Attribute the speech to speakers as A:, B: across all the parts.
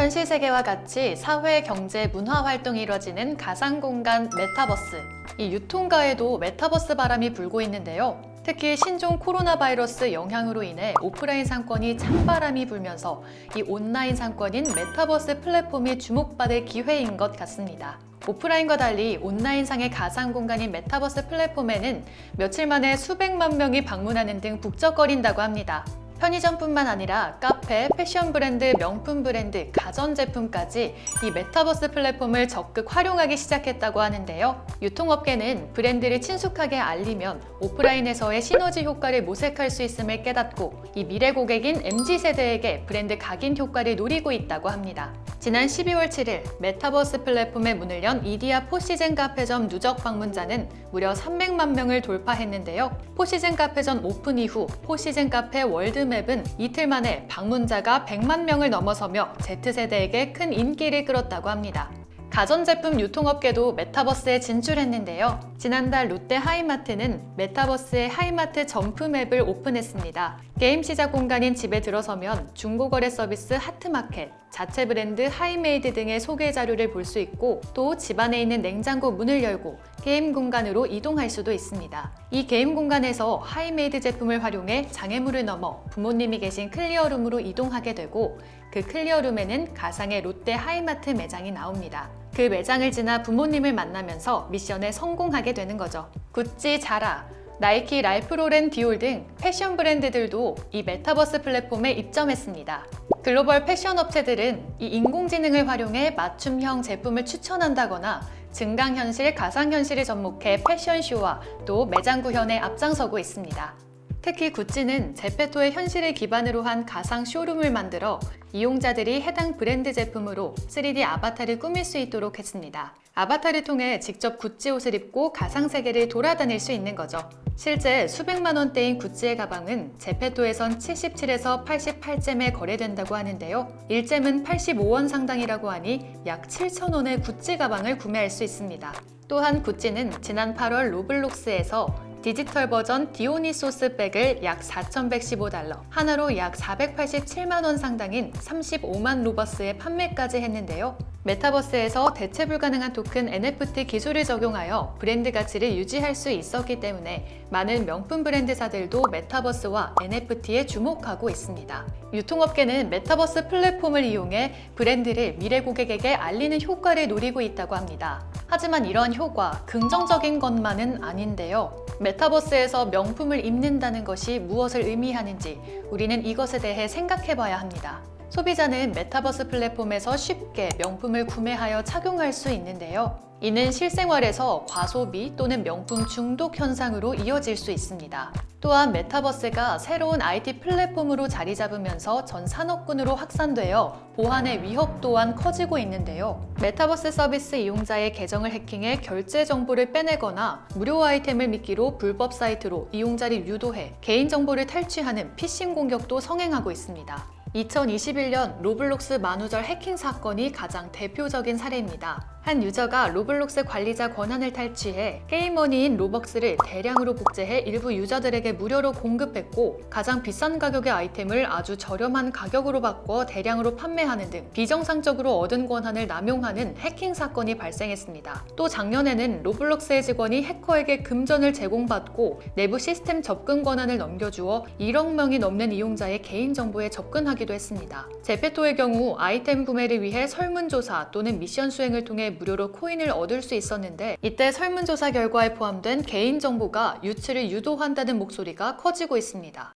A: 현실 세계와 같이 사회, 경제, 문화 활동이 이뤄지는 가상 공간 메타버스. 이 유통가에도 메타버스 바람이 불고 있는데요. 특히 신종 코로나 바이러스 영향으로 인해 오프라인 상권이 찬바람이 불면서 이 온라인 상권인 메타버스 플랫폼이 주목받을 기회인 것 같습니다. 오프라인과 달리 온라인상의 가상 공간인 메타버스 플랫폼에는 며칠 만에 수백만 명이 방문하는 등 북적거린다고 합니다. 편의점뿐만 아니라 카페, 패션 브랜드, 명품 브랜드, 가전제품까지 이 메타버스 플랫폼을 적극 활용하기 시작했다고 하는데요. 유통업계는 브랜드를 친숙하게 알리면 오프라인에서의 시너지 효과를 모색할 수 있음을 깨닫고 이 미래 고객인 MZ세대에게 브랜드 각인 효과를 노리고 있다고 합니다. 지난 12월 7일 메타버스 플랫폼에 문을 연 이디야 포시즌 카페점 누적 방문자는 무려 300만 명을 돌파했는데요. 포시즌 카페점 오픈 이후 포시즌 카페 월드맵은 이틀 만에 방문자가 100만 명을 넘어서며 Z세대에게 큰 인기를 끌었다고 합니다. 가전제품 유통업계도 메타버스에 진출했는데요. 지난달 롯데 하이마트는 메타버스의 하이마트 점프맵을 오픈했습니다. 게임 시작 공간인 집에 들어서면 중고거래 서비스 하트마켓, 자체 브랜드 하이메이드 등의 소개 자료를 볼 수 있고 또 집안에 있는 냉장고 문을 열고 게임 공간으로 이동할 수도 있습니다. 이 게임 공간에서 하이메이드 제품을 활용해 장애물을 넘어 부모님이 계신 클리어룸으로 이동하게 되고 그 클리어룸에는 가상의 롯데 하이마트 매장이 나옵니다. 그 매장을 지나 부모님을 만나면서 미션에 성공하게 되는 거죠. 구찌, 자라, 나이키, 랄프로렌, 디올 등 패션 브랜드들도 이 메타버스 플랫폼에 입점했습니다. 글로벌 패션 업체들은 이 인공지능을 활용해 맞춤형 제품을 추천한다거나 증강현실, 가상현실을 접목해 패션쇼와 또 매장 구현에 앞장서고 있습니다. 특히 구찌는 제페토의 현실을 기반으로 한 가상 쇼룸을 만들어 이용자들이 해당 브랜드 제품으로 3D 아바타를 꾸밀 수 있도록 했습니다. 아바타를 통해 직접 구찌 옷을 입고 가상 세계를 돌아다닐 수 있는 거죠. 실제 수백만 원대인 구찌의 가방은 제페토에선 77에서 88잼에 거래된다고 하는데요. 1잼은 85원 상당이라고 하니 약 7천 원의 구찌 가방을 구매할 수 있습니다. 또한 구찌는 지난 8월 로블록스에서 디지털 버전 디오니소스 백을 약 4,115달러, 한화로 약 487만 원 상당인 35만 로벅스에 판매까지 했는데요. 메타버스에서 대체 불가능한 토큰 NFT 기술을 적용하여 브랜드 가치를 유지할 수 있었기 때문에 많은 명품 브랜드사들도 메타버스와 NFT에 주목하고 있습니다. 유통업계는 메타버스 플랫폼을 이용해 브랜드를 미래 고객에게 알리는 효과를 노리고 있다고 합니다. 하지만 이러한 효과, 긍정적인 것만은 아닌데요. 메타버스에서 명품을 입는다는 것이 무엇을 의미하는지 우리는 이것에 대해 생각해 봐야 합니다. 소비자는 메타버스 플랫폼에서 쉽게 명품을 구매하여 착용할 수 있는데요. 이는 실생활에서 과소비 또는 명품 중독 현상으로 이어질 수 있습니다. 또한 메타버스가 새로운 IT 플랫폼으로 자리 잡으면서 전 산업군으로 확산되어 보안의 위협 또한 커지고 있는데요. 메타버스 서비스 이용자의 계정을 해킹해 결제 정보를 빼내거나 무료 아이템을 미끼로 불법 사이트로 이용자를 유도해 개인정보를 탈취하는 피싱 공격도 성행하고 있습니다. 2021년 로블록스 만우절 해킹 사건이 가장 대표적인 사례입니다. 한 유저가 로블록스 관리자 권한을 탈취해 게임머니인 로벅스를 대량으로 복제해 일부 유저들에게 무료로 공급했고 가장 비싼 가격의 아이템을 아주 저렴한 가격으로 바꿔 대량으로 판매하는 등 비정상적으로 얻은 권한을 남용하는 해킹 사건이 발생했습니다. 또 작년에는 로블록스의 직원이 해커에게 금전을 제공받고 내부 시스템 접근 권한을 넘겨주어 1억 명이 넘는 이용자의 개인정보에 접근하기도 했습니다. 제페토의 경우 아이템 구매를 위해 설문조사 또는 미션 수행을 통해 무료로 코인을 얻을 수 있었는데 이때 설문조사 결과에 포함된 개인정보가 유출을 유도한다는 목소리가 커지고 있습니다.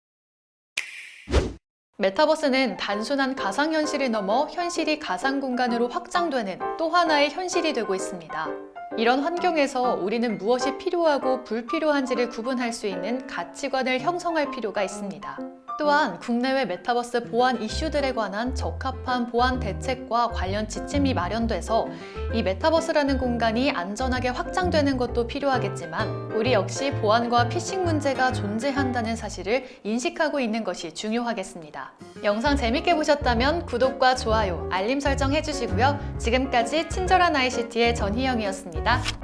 A: 메타버스는 단순한 가상현실을 넘어 현실이 가상공간으로 확장되는 또 하나의 현실이 되고 있습니다. 이런 환경에서 우리는 무엇이 필요하고 불필요한지를 구분할 수 있는 가치관을 형성할 필요가 있습니다. 또한 국내외 메타버스 보안 이슈들에 관한 적합한 보안 대책과 관련 지침이 마련돼서 이 메타버스라는 공간이 안전하게 확장되는 것도 필요하겠지만 우리 역시 보안과 피싱 문제가 존재한다는 사실을 인식하고 있는 것이 중요하겠습니다. 영상 재밌게 보셨다면 구독과 좋아요, 알림 설정 해주시고요. 지금까지 친절한 ICT의 전희영이었습니다.